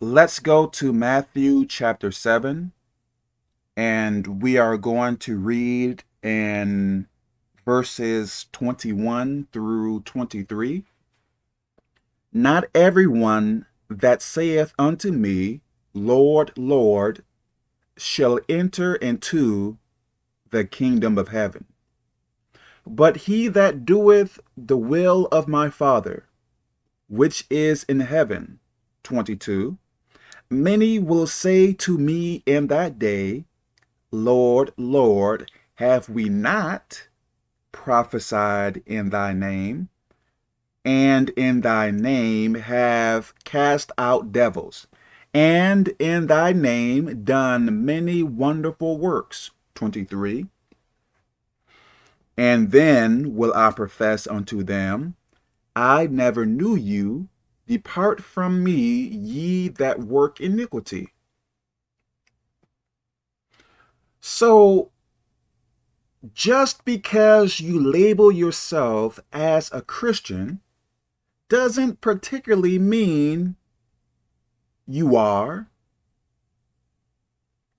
let's go to Matthew chapter 7, and we are going to read in verses 21 through 23. Not everyone that saith unto me, Lord, Lord, shall enter into the kingdom of heaven, but he that doeth the will of my Father, which is in heaven. 22. Many will say to me in that day, Lord, Lord, have we not prophesied in thy name, and in thy name have cast out devils, and in thy name done many wonderful works. 23. And then will I profess unto them, I never knew you. Depart from me, ye that work iniquity. So, just because you label yourself as a Christian doesn't particularly mean you are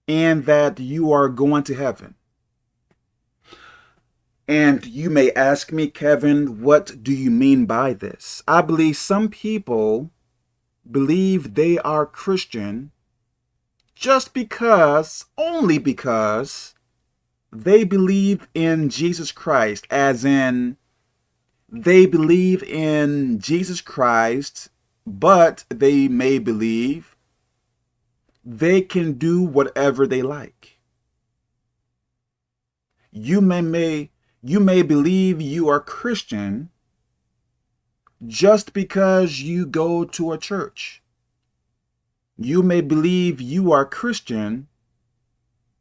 and that you are going to heaven. And you may ask me, Kevin, what do you mean by this? I believe some people believe they are Christian just because, only because, they believe in Jesus Christ, as in they believe in Jesus Christ, but they may believe they can do whatever they like. You may, may you may believe you are Christian just because you go to a church. You may believe you are Christian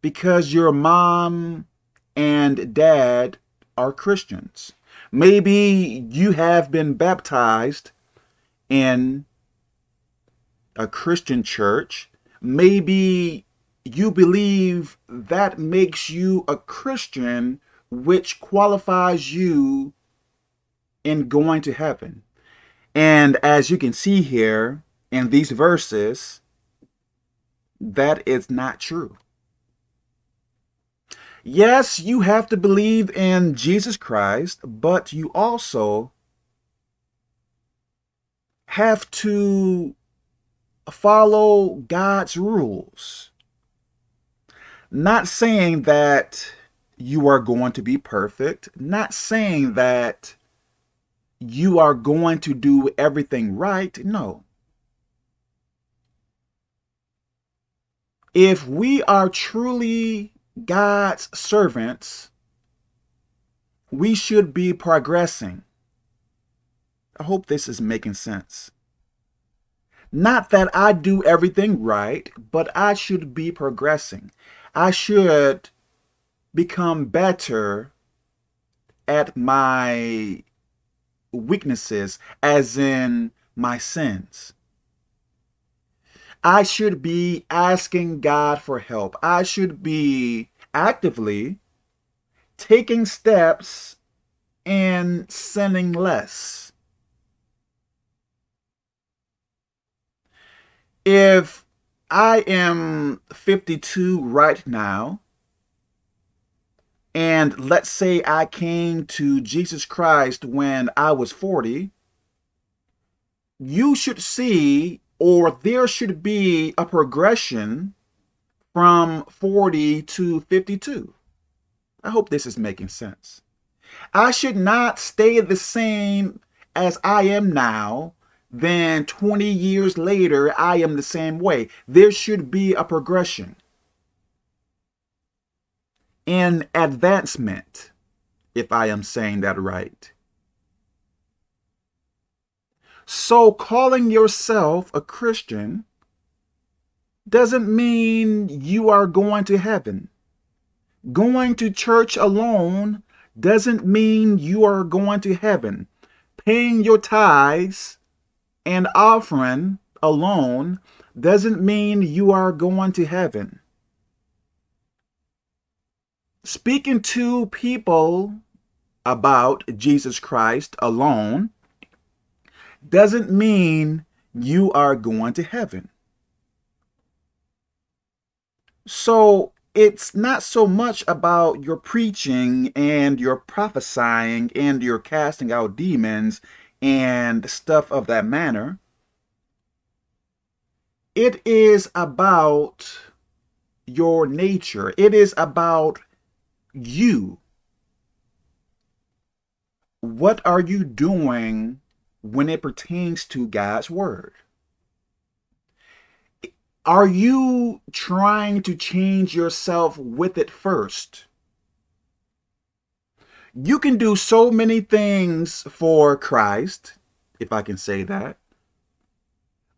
because your mom and dad are Christians. Maybe you have been baptized in a Christian church. Maybe you believe that makes you a Christian which qualifies you in going to heaven. And as you can see here in these verses, that is not true. Yes, you have to believe in Jesus Christ, but you also have to follow God's rules. Not saying that you are going to be perfect. Not saying that you are going to do everything right. No. If we are truly God's servants, we should be progressing. I hope this is making sense. Not that I do everything right, but I should be progressing. I should become better at my weaknesses, as in my sins. I should be asking God for help. I should be actively taking steps and sinning less. If I am 52 right now, and let's say I came to Jesus Christ when I was 40, you should see, or there should be a progression from 40 to 52. I hope this is making sense. I should not stay the same as I am now, then 20 years later, I am the same way. There should be a progression in advancement, if I am saying that right. So calling yourself a Christian doesn't mean you are going to heaven. Going to church alone doesn't mean you are going to heaven. Paying your tithes and offering alone doesn't mean you are going to heaven speaking to people about Jesus Christ alone doesn't mean you are going to heaven. So it's not so much about your preaching and your prophesying and your casting out demons and stuff of that manner. It is about your nature. It is about you. What are you doing when it pertains to God's word? Are you trying to change yourself with it first? You can do so many things for Christ, if I can say that.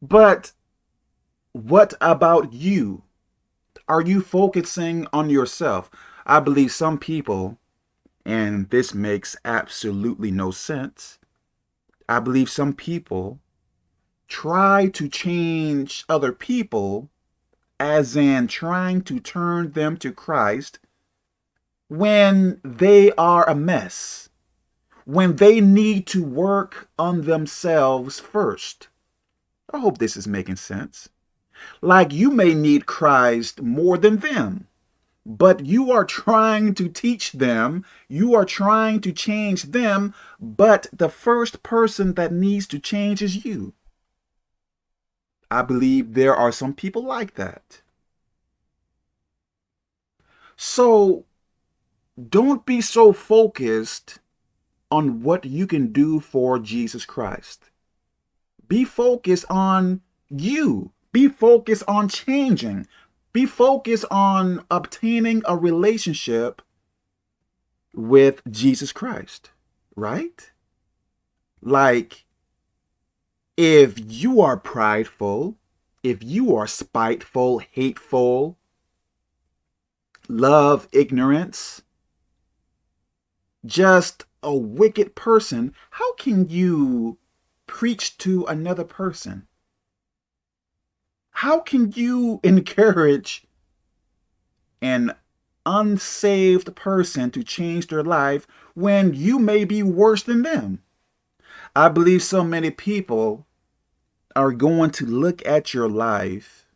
But what about you? Are you focusing on yourself? I believe some people, and this makes absolutely no sense, I believe some people try to change other people, as in trying to turn them to Christ, when they are a mess, when they need to work on themselves first. I hope this is making sense. Like you may need Christ more than them, but you are trying to teach them, you are trying to change them, but the first person that needs to change is you. I believe there are some people like that. So don't be so focused on what you can do for Jesus Christ. Be focused on you. Be focused on changing. Be focused on obtaining a relationship with Jesus Christ, right? Like, if you are prideful, if you are spiteful, hateful, love ignorance, just a wicked person, how can you preach to another person? How can you encourage an unsaved person to change their life when you may be worse than them? I believe so many people are going to look at your life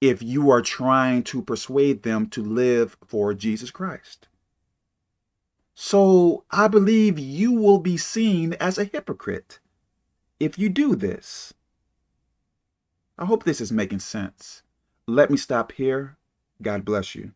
if you are trying to persuade them to live for Jesus Christ. So I believe you will be seen as a hypocrite if you do this. I hope this is making sense. Let me stop here. God bless you.